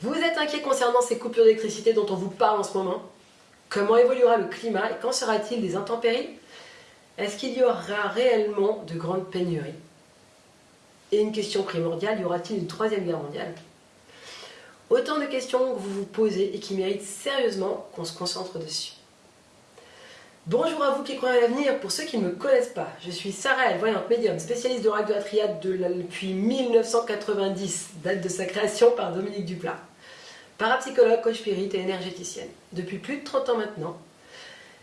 Vous êtes inquiet concernant ces coupures d'électricité dont on vous parle en ce moment. Comment évoluera le climat et quand sera-t-il des intempéries? Est-ce qu'il y aura réellement de grandes pénuries? Et une question primordiale, y aura-t-il une troisième guerre mondiale? Autant de questions que vous vous posez et qui méritent sérieusement qu'on se concentre dessus. Bonjour à vous qui croyez à l'avenir, pour ceux qui ne me connaissent pas, je suis Sarah Elle, voyante médium, spécialiste de de la triade depuis 1990, date de sa création par Dominique Duplat. Parapsychologue, coach spirit et énergéticienne, depuis plus de 30 ans maintenant,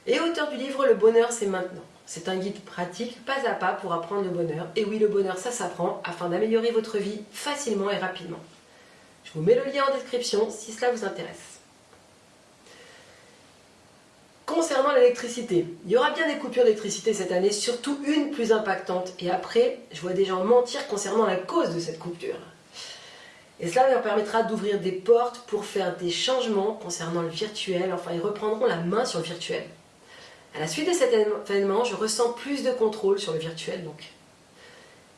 et auteur du livre Le bonheur c'est maintenant. C'est un guide pratique, pas à pas, pour apprendre le bonheur. Et oui, le bonheur, ça s'apprend, afin d'améliorer votre vie facilement et rapidement. Je vous mets le lien en description si cela vous intéresse. Concernant l'électricité, il y aura bien des coupures d'électricité cette année, surtout une plus impactante. Et après, je vois des gens mentir concernant la cause de cette coupure. Et cela leur permettra d'ouvrir des portes pour faire des changements concernant le virtuel. Enfin, ils reprendront la main sur le virtuel. À la suite de cet événement, je ressens plus de contrôle sur le virtuel, donc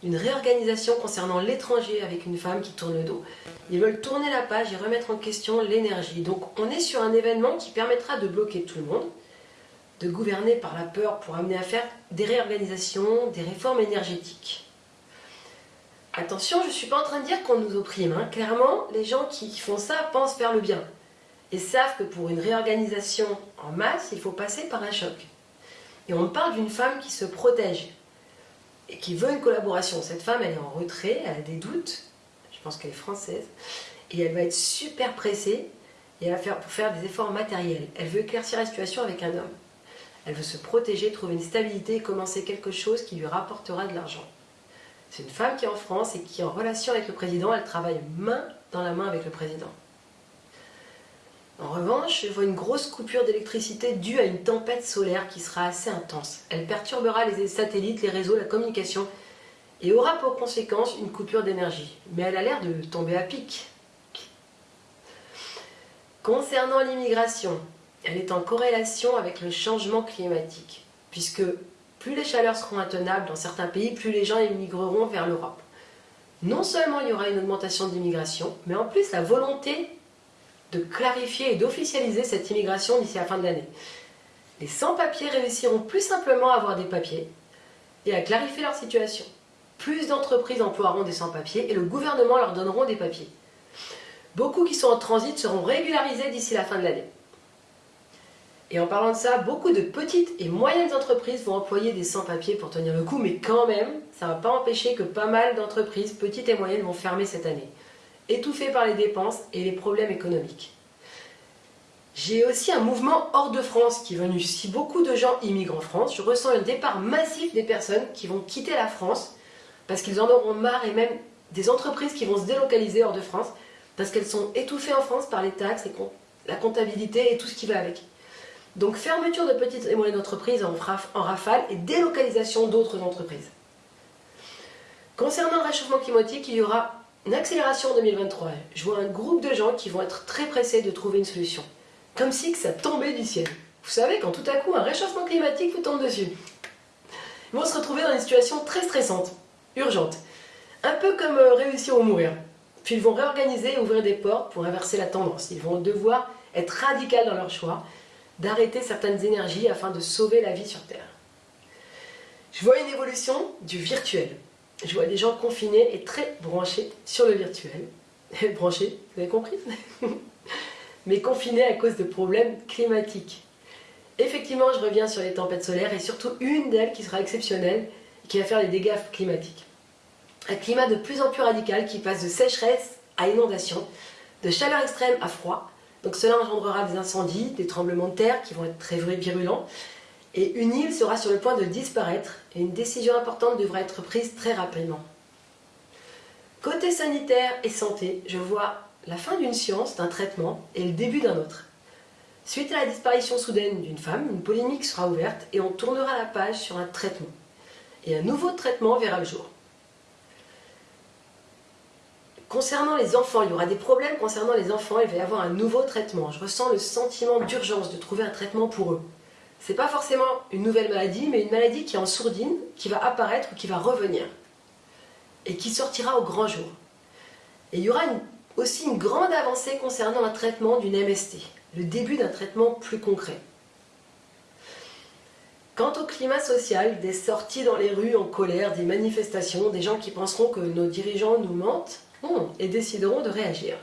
une réorganisation concernant l'étranger avec une femme qui tourne le dos. Ils veulent tourner la page et remettre en question l'énergie. Donc on est sur un événement qui permettra de bloquer tout le monde, de gouverner par la peur pour amener à faire des réorganisations, des réformes énergétiques. Attention, je ne suis pas en train de dire qu'on nous opprime. Hein. Clairement, les gens qui font ça pensent faire le bien. Et savent que pour une réorganisation en masse, il faut passer par un choc. Et on parle d'une femme qui se protège, et qui veut une collaboration. Cette femme, elle est en retrait, elle a des doutes, je pense qu'elle est française, et elle va être super pressée, et elle va pour faire des efforts matériels. Elle veut éclaircir la situation avec un homme. Elle veut se protéger, trouver une stabilité et commencer quelque chose qui lui rapportera de l'argent. C'est une femme qui est en France et qui en relation avec le président, elle travaille main dans la main avec le président. En revanche, je vois une grosse coupure d'électricité due à une tempête solaire qui sera assez intense. Elle perturbera les satellites, les réseaux, la communication et aura pour conséquence une coupure d'énergie. Mais elle a l'air de tomber à pic. Concernant l'immigration, elle est en corrélation avec le changement climatique, puisque plus les chaleurs seront intenables dans certains pays, plus les gens émigreront vers l'Europe. Non seulement il y aura une augmentation d'immigration, mais en plus la volonté de clarifier et d'officialiser cette immigration d'ici la fin de l'année. Les sans-papiers réussiront plus simplement à avoir des papiers et à clarifier leur situation. Plus d'entreprises emploieront des sans-papiers et le gouvernement leur donneront des papiers. Beaucoup qui sont en transit seront régularisés d'ici la fin de l'année. Et en parlant de ça, beaucoup de petites et moyennes entreprises vont employer des sans-papiers pour tenir le coup, mais quand même, ça ne va pas empêcher que pas mal d'entreprises, petites et moyennes, vont fermer cette année étouffé par les dépenses et les problèmes économiques. J'ai aussi un mouvement hors de France qui est venu. Si beaucoup de gens immigrent en France, je ressens un départ massif des personnes qui vont quitter la France parce qu'ils en auront marre et même des entreprises qui vont se délocaliser hors de France parce qu'elles sont étouffées en France par les taxes et la comptabilité et tout ce qui va avec. Donc fermeture de petites et moyennes entreprises en, rafale et délocalisation d'autres entreprises. Concernant le réchauffement climatique, il y aura une accélération en 2023. Je vois un groupe de gens qui vont être très pressés de trouver une solution. Comme si que ça tombait du ciel. Vous savez, quand tout à coup un réchauffement climatique vous tombe dessus. Ils vont se retrouver dans une situation très stressante, urgente. Un peu comme euh, réussir ou mourir. Puis ils vont réorganiser et ouvrir des portes pour inverser la tendance. Ils vont devoir être radicaux dans leur choix, d'arrêter certaines énergies afin de sauver la vie sur Terre. Je vois une évolution du virtuel je vois des gens confinés et très branchés sur le virtuel. branchés, vous avez compris Mais confinés à cause de problèmes climatiques. Effectivement, je reviens sur les tempêtes solaires et surtout une d'elles qui sera exceptionnelle qui va faire des dégâts climatiques. Un climat de plus en plus radical qui passe de sécheresse à inondation, de chaleur extrême à froid. Donc cela engendrera des incendies, des tremblements de terre qui vont être très virulents et une île sera sur le point de disparaître et une décision importante devra être prise très rapidement. Côté sanitaire et santé, je vois la fin d'une science, d'un traitement et le début d'un autre. Suite à la disparition soudaine d'une femme, une polémique sera ouverte et on tournera la page sur un traitement. Et un nouveau traitement verra le jour. Concernant les enfants, il y aura des problèmes concernant les enfants, il va y avoir un nouveau traitement. Je ressens le sentiment d'urgence de trouver un traitement pour eux c'est pas forcément une nouvelle maladie, mais une maladie qui est en sourdine, qui va apparaître ou qui va revenir, et qui sortira au grand jour. Et il y aura Aussi une grande avancée concernant un traitement d'une MST, le début d'un traitement plus concret. Quant au climat social, des sorties dans les rues en colère, des manifestations, des gens qui penseront que nos dirigeants nous mentent et décideront de réagir.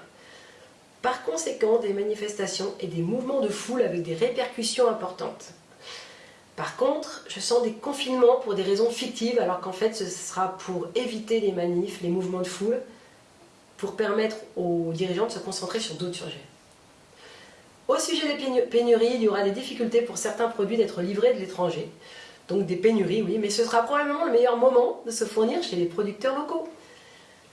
Par conséquent, des manifestations et des mouvements de foule avec des répercussions importantes. Par contre, je sens des confinements pour des raisons fictives, alors qu'en fait ce sera pour éviter les manifs, les mouvements de foule, pour permettre aux dirigeants de se concentrer sur d'autres sujets. Au sujet des pénuries, il y aura des difficultés pour certains produits d'être livrés de l'étranger. Donc des pénuries, oui, mais ce sera probablement le meilleur moment de se fournir chez les producteurs locaux.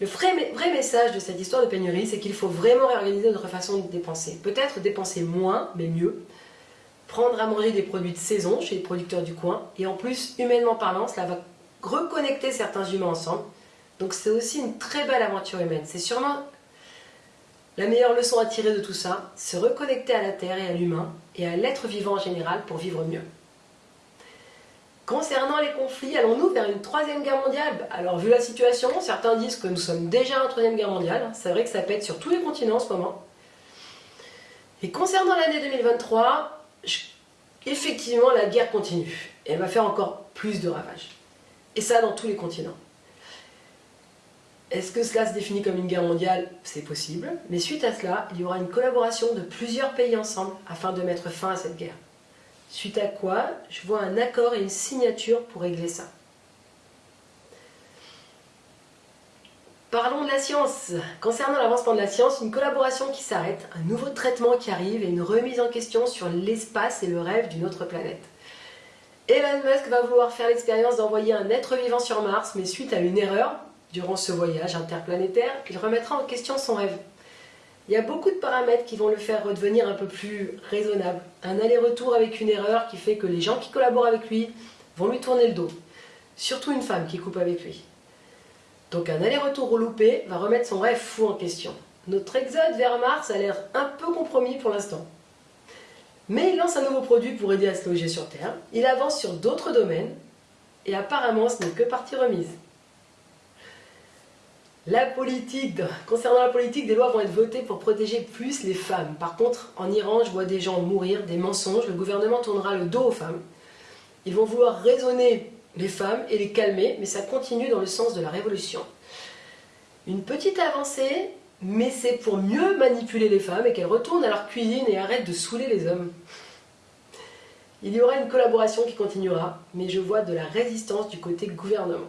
Le vrai, message de cette histoire de pénurie, c'est qu'il faut vraiment réorganiser notre façon de dépenser. Peut-être dépenser moins, mais mieux. Prendre à manger des produits de saison chez les producteurs du coin. Et en plus, humainement parlant, cela va reconnecter certains humains ensemble. Donc c'est aussi une très belle aventure humaine. C'est sûrement la meilleure leçon à tirer de tout ça, se reconnecter à la Terre et à l'humain, et à l'être vivant en général pour vivre mieux. Concernant les conflits, allons-nous vers une troisième guerre mondiale? Alors vu la situation, certains disent que nous sommes déjà en troisième guerre mondiale. C'est vrai que ça pète sur tous les continents en ce moment. Et concernant l'année 2023, effectivement la guerre continue. Et elle va faire encore plus de ravages. Et ça dans tous les continents. Est-ce que cela se définit comme une guerre mondiale? C'est possible, mais suite à cela, il y aura une collaboration de plusieurs pays ensemble afin de mettre fin à cette guerre. Suite à quoi, je vois un accord et une signature pour régler ça. Parlons de la science. Concernant l'avancement de la science, une collaboration qui s'arrête, un nouveau traitement qui arrive et une remise en question sur l'espace et le rêve d'une autre planète. Elon Musk va vouloir faire l'expérience d'envoyer un être vivant sur Mars, mais suite à une erreur, Durant ce voyage interplanétaire, il remettra en question son rêve. Il y a beaucoup de paramètres qui vont le faire redevenir un peu plus raisonnable. Un aller-retour avec une erreur qui fait que les gens qui collaborent avec lui vont lui tourner le dos. Surtout une femme qui coupe avec lui. Donc un aller-retour loupé va remettre son rêve fou en question. Notre exode vers Mars a l'air un peu compromis pour l'instant. Mais il lance un nouveau produit pour aider à se loger sur Terre. Il avance sur d'autres domaines. Et apparemment ce n'est que partie remise. La politique, concernant la politique, des lois vont être votées pour protéger plus les femmes. Par contre, en Iran, je vois des gens mourir, des mensonges, le gouvernement tournera le dos aux femmes. Ils vont vouloir raisonner les femmes et les calmer, mais ça continue dans le sens de la révolution. Une petite avancée, mais c'est pour mieux manipuler les femmes et qu'elles retournent à leur cuisine et arrêtent de saouler les hommes. Il y aura une collaboration qui continuera, mais je vois de la résistance du côté gouvernement.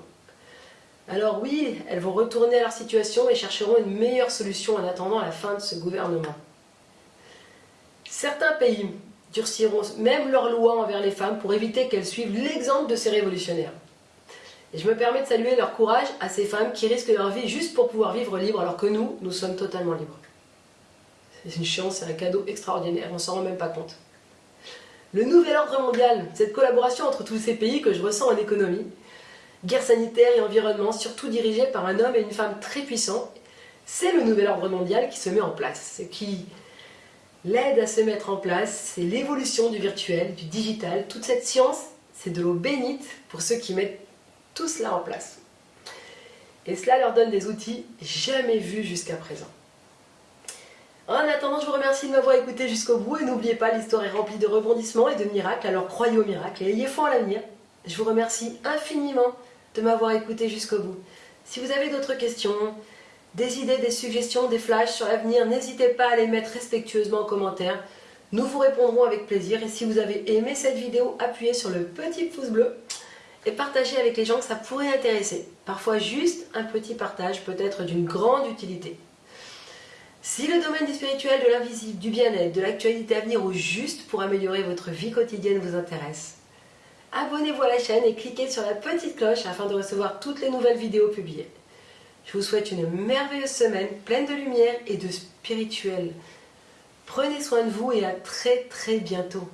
Alors oui, elles vont retourner à leur situation et chercheront une meilleure solution en attendant la fin de ce gouvernement. Certains pays durciront même leurs lois envers les femmes pour éviter qu'elles suivent l'exemple de ces révolutionnaires. Et je me permets de saluer leur courage à ces femmes qui risquent leur vie juste pour pouvoir vivre libre alors que nous, nous sommes totalement libres. C'est une chance, c'est un cadeau extraordinaire, on s'en rend même pas compte. Le nouvel ordre mondial, cette collaboration entre tous ces pays que je ressens en économie, guerre sanitaire et environnement, surtout dirigée par un homme et une femme très puissants, c'est le nouvel ordre mondial qui se met en place. Ce qui l'aide à se mettre en place, c'est l'évolution du virtuel, du digital. Toute cette science, c'est de l'eau bénite pour ceux qui mettent tout cela en place. Et cela leur donne des outils jamais vus jusqu'à présent. En attendant, je vous remercie de m'avoir écouté jusqu'au bout et n'oubliez pas, l'histoire est remplie de rebondissements et de miracles, alors croyez au miracle et ayez foi en l'avenir. Je vous remercie infiniment de m'avoir écouté jusqu'au bout. Si vous avez d'autres questions, des idées, des suggestions, des flashs sur l'avenir, n'hésitez pas à les mettre respectueusement en commentaire. Nous vous répondrons avec plaisir et si vous avez aimé cette vidéo, appuyez sur le petit pouce bleu et partagez avec les gens que ça pourrait intéresser. Parfois juste un petit partage peut être d'une grande utilité. Si le domaine du spirituel, de l'invisible, du bien-être, de l'actualité à venir ou juste pour améliorer votre vie quotidienne vous intéresse, abonnez-vous à la chaîne et cliquez sur la petite cloche afin de recevoir toutes les nouvelles vidéos publiées. Je vous souhaite une merveilleuse semaine pleine de lumière et de spirituel. Prenez soin de vous et à très très bientôt.